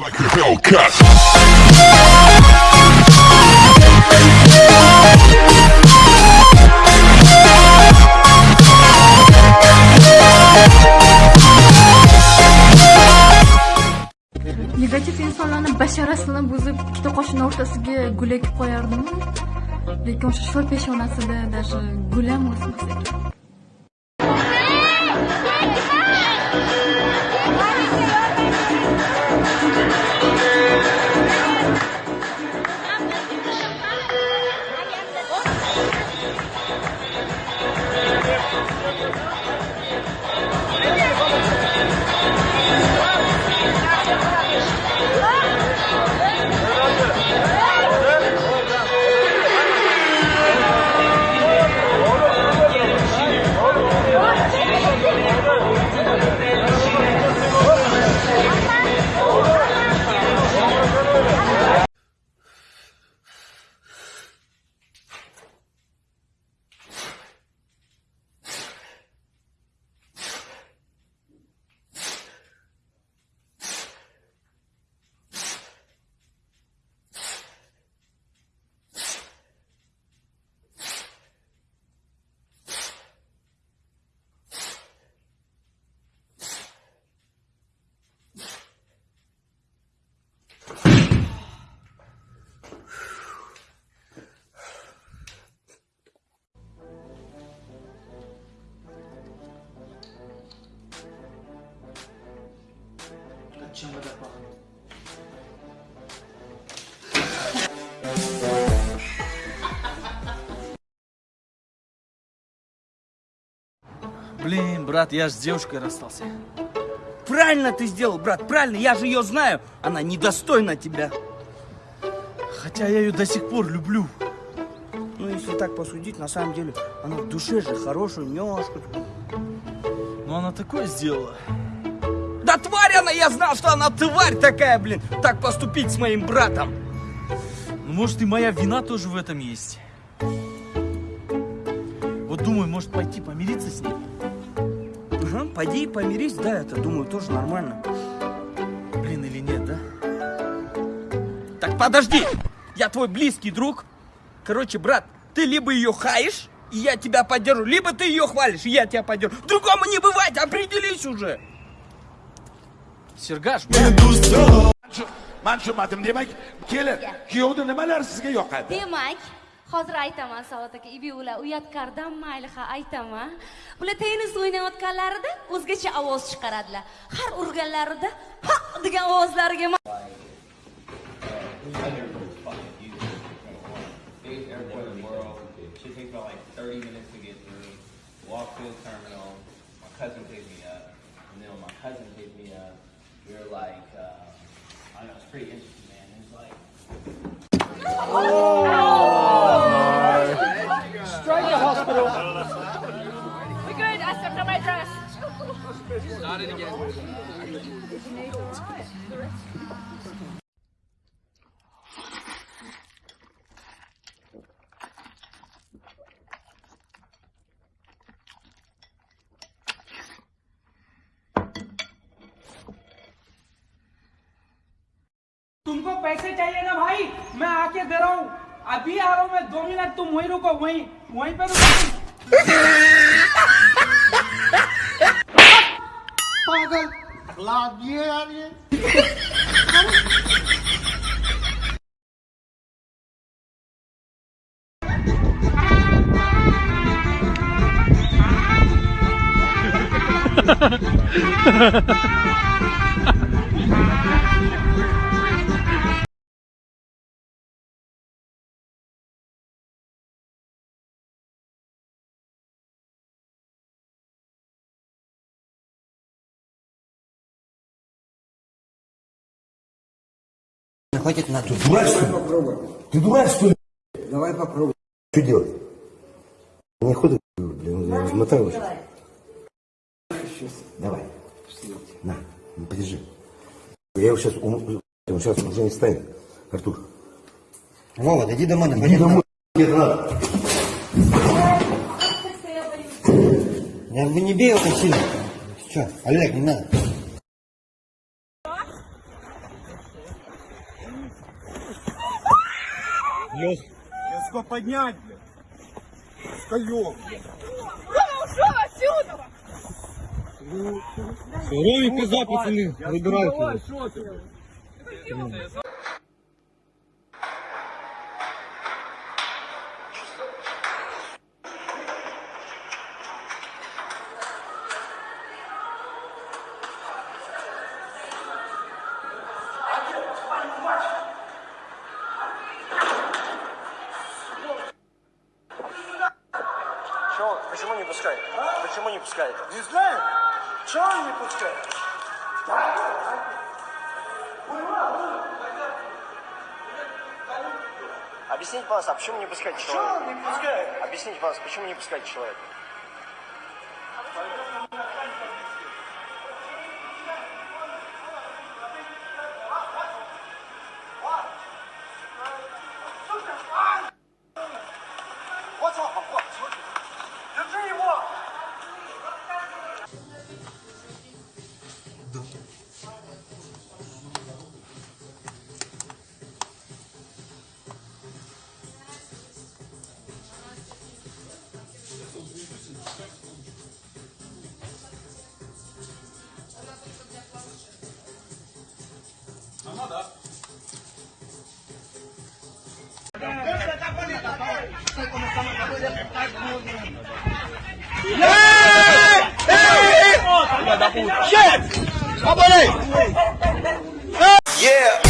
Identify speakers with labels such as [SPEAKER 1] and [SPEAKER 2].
[SPEAKER 1] Like a Hellcat.
[SPEAKER 2] negativ insonlarni basharasini buzib ikkita qoshini o'rtasiga gul ekib lekin o'sha sho'r peshonasida даже gul ham o'smas ekan
[SPEAKER 3] Блин, брат, я же с девушкой расстался.
[SPEAKER 4] Правильно ты сделал, брат, правильно, я же ее знаю. Она недостойна тебя.
[SPEAKER 3] Хотя я ее до сих пор люблю.
[SPEAKER 4] Ну, если так посудить, на самом деле, она в душе же хорошая, милашка.
[SPEAKER 3] Но она такое сделала.
[SPEAKER 4] Тварь она, я знал, что она тварь такая, блин, так поступить с моим братом.
[SPEAKER 3] Ну, может, и моя вина тоже в этом есть. Вот думаю, может пойти помириться с ней.
[SPEAKER 4] Ага, пойди и помирись, да, это, думаю, тоже нормально.
[SPEAKER 3] Блин, или нет, да?
[SPEAKER 4] Так подожди, я твой близкий друг. Короче, брат, ты либо ее хаешь, и я тебя поддержу, либо ты ее хвалишь, и я тебя поддержу. Другому не бывать, определись уже.
[SPEAKER 3] Сергаш,
[SPEAKER 5] man tushunmadim demak kelin kuyovni nimalar sizga yoqadi
[SPEAKER 6] demak hozir aytaman savod aka ibi ular uyatkardan mayli ha aytaman bular tennis o'ynayotganlarida o'zgacha ovoz chiqaradilar har urganlarida ha degan ovozlariga ma-
[SPEAKER 7] biggest airport in the world. Should take about like 30 minutes to get through. Walk to the terminal. My cousin picked me up. And then when my cousin picked me up, We're like, uh, I don't know, it's pretty interesting, man. It's like.
[SPEAKER 8] Oh! पैसे चाहिए ना भाई? मैं आके दे रहा हूँ। अभी आ रहा हूँ मैं दो मिनट तुम वहीं रुको वहीं वहीं पे रुको
[SPEAKER 5] पागल। लाद ये यार ये।
[SPEAKER 9] Хватит на
[SPEAKER 10] Ты дурак, что ли? Ты дурак, что ли?
[SPEAKER 9] Давай попробуй.
[SPEAKER 10] Что делать? Не ходи, блин, размотай лучше. Давай. На, ну, подержи. Я его сейчас, он сейчас уже не станет. Артур.
[SPEAKER 9] Вова, дойди домой,
[SPEAKER 10] Иди домой, тебе надо.
[SPEAKER 9] Я бы не бей его так сильно. Че, Олег, не надо.
[SPEAKER 11] Лех. Ска поднять, блядь. Скаёк, блядь. Ровик пизда, пацаны. Выбирайте.
[SPEAKER 12] Чего? Почему не пускает? Почему не пускает? Не знаю. Чего он не пускает? Объясните, пожалуйста, а почему не пускать человека? Он не пускает? Объясните, пожалуйста, почему не пускать человека?
[SPEAKER 5] Yeah.